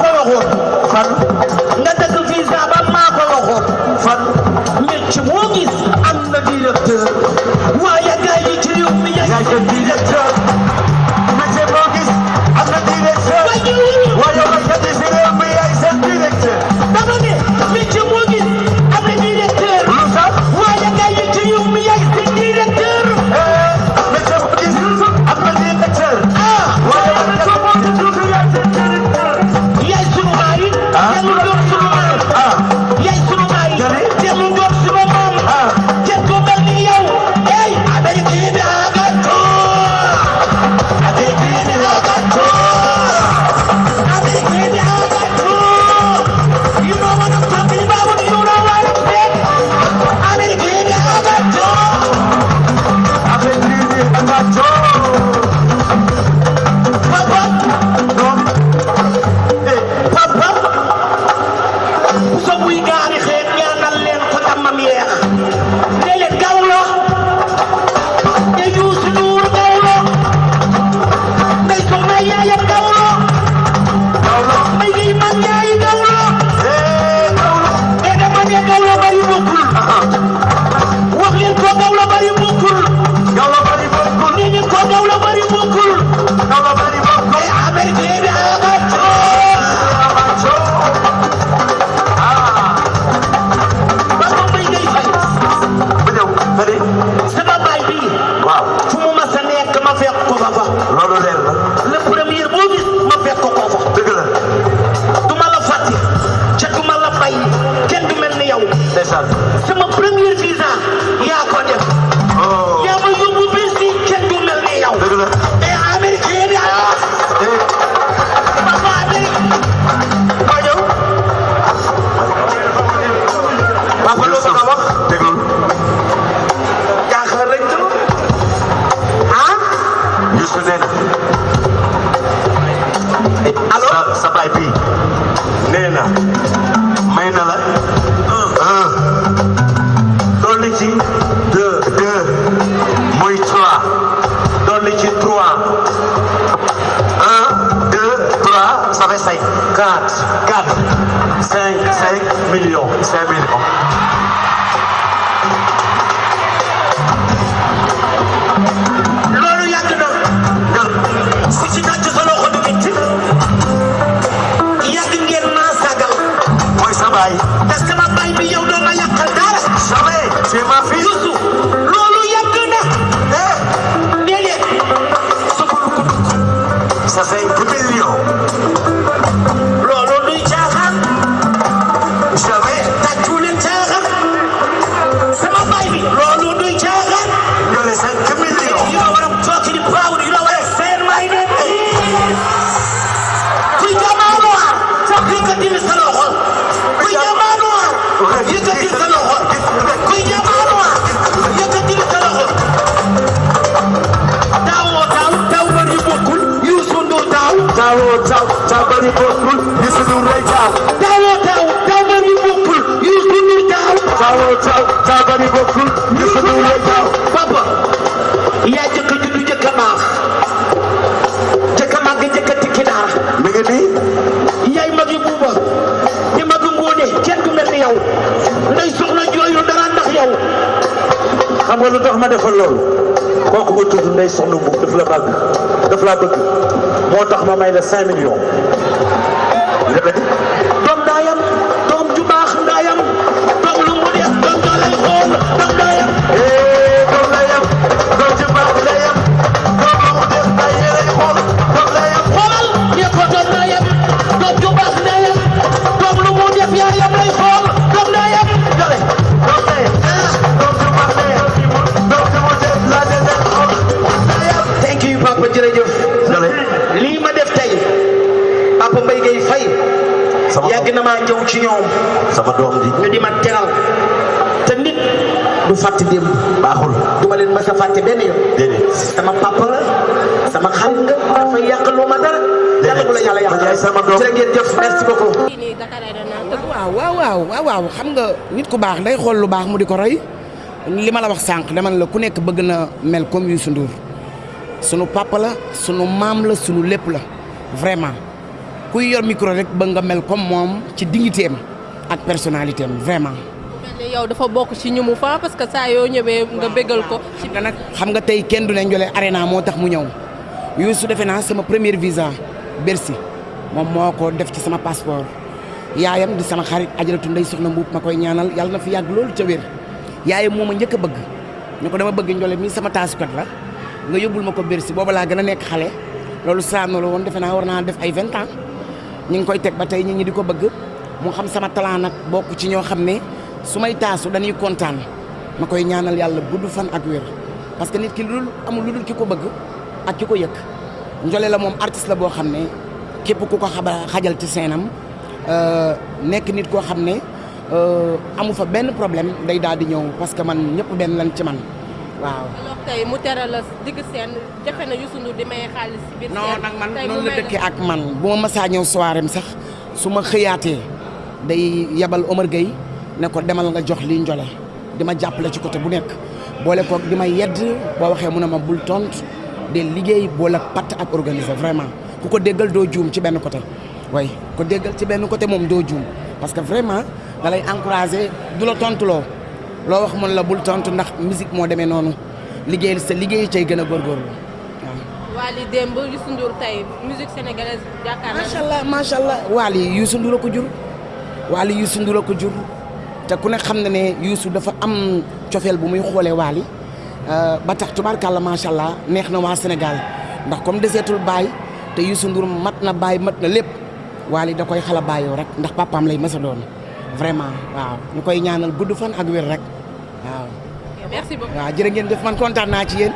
ko waxoon fan nga dëgg visa ba maa ko waxoon fan métier moo gis am na directeur waaye gars yi ci réew mi yaay seen directeur métier boo gis am na directeur waaye baykat yi si réew mi yaay seen directeur dama ne métier moo gis am na directeur lu sax waaye gars yi ci réew mi yaay seen directeur cinq cinq millions cinq millions loolu yàgg na ku ci tàcc sa loxo du nit yàgg ngeen maa sagal mooy sa baay parce que ma baay bi yow doo ma yàqal dara taw ba ñu bokkul Youssou Ndour taaw taawoo taw taw bari bokkul Youssou Ndour lay taaw papa yaa jëkk juddu jëkk baax jëkk màgg jëkk tikki daara mi ngi nii yaay magi buuba di magi ngóone kenn du mel ni yow ndey soxna jooyu dara ndax yow xam nga lu tax ma defal loolu kooku nga tudd ndey soxna bu daf la bëgg daf laa bëgg. Moo tax ma may la cinq millions. Sama doom ji ñu di ma teral te nit du fàtte démb baaxul du ma leen mës a fàtte benn yoon déedéet sama papa la sama xarit nga dafay yàqaloo ma dara yàlla bu la yàlla yàqal Yaay sama doom. jërë ngeen jëf merci beaucoup. Waaw waaw waaw waaw waaw xam nga nit ku baax day xool lu baax mu di ko roy li ma la wax sànq dama la ku nekk bëgg na mel comme Youssou Ndour. Sunu papa la sunu maam la sunu lépp la. Vraiment. Kuy yor micro rek ba nga mel comme moom ci dignité am ak personnalité am vraiment. yow dafa bokk ci ñu mu fa parce que saa yoo ñëwee nga bégal ko. nga nag xam nga tey kenn du ne Ndiolé Arena moo tax mu ñëw. Youssou defe naa sama premier visa Bercy moom moo ko def ci sama passeport. Yaayam di sama xarit ajaratu ndey soxna mbuub ma koy ñaanal yàlla na fi yàgg loolu ca wér. Yaayam moo ma njëkk a bëgg. Ñu ko dama bëgg Ndiolé mii sama taasukat la nga yóbbul ma ko Bercy booba laa gën a nekk xale. Loolu saano la woon defe naa war naa def ay vingt ans. Ñu ngi koy teg ba nit ñi di ko bëgg mu xam sama talent nag bokk ci ñoo xam ne su may taasu dañuy kontaan. Ma koy ñaanal yàlla gudd fan ak wér. Parce que nit ki lu dul amul lu dul ki ko bëgg ak ki ko yëg Ndiolé la moom artiste la boo xam ne képp ku ko xaba xajal ci seenam nekk nit koo xam ne amu fa benn problème day daal di ñëw parce que man ñëpp benn lan ci man. Waaw. alors tey mu tere la digg seen jafe na Youssou Ndour di maye xaalis ci biir non nag man noonu la may dëkkee ak man. Bu ma masaa ñëw soirée sax su ma xëyaatee day yabal Omar Gueye ne ko demal nga jox lii Ndiolé di ma jàppale ci côté bu nekk. Boole koog di ma yedd boo waxee mu ne ma bul tontu de liggéey boole patt ak organiser vraiment. Ku ko déggal doo juum ci benn côté. Way ko déggal ci benn côté moom doo juum. Parce que vraiment da lay encouragé du la tontu loo loo wax mun la bul tontu ndax musique moo demee noonu. Liggéey sa liggéey cay gën a góorgóorlu. Waaw. Wally démb Youssou Ndour tey musique sénégalaise yaakaar naa macha allah macha allah. Wally Youssou Ndour ko jur Wally Youssou Ndour a ko jur te ku ne xam na ne dafa am cofeel bu muy xoolee Wally ba tax tubaarkàlla macha allah neex na waa Sénégal ndax comme deseetul baay te Youssou Ndour mat na baay mat na lépp Wally da koy xala baayoo rek ndax papaam lay mës a doon vraiment waaw ñu koy ñaanal gudd fan ak wér rek waaw. merci beaucoup. waaw jërë ngeen def man kontaan naa ci yéen.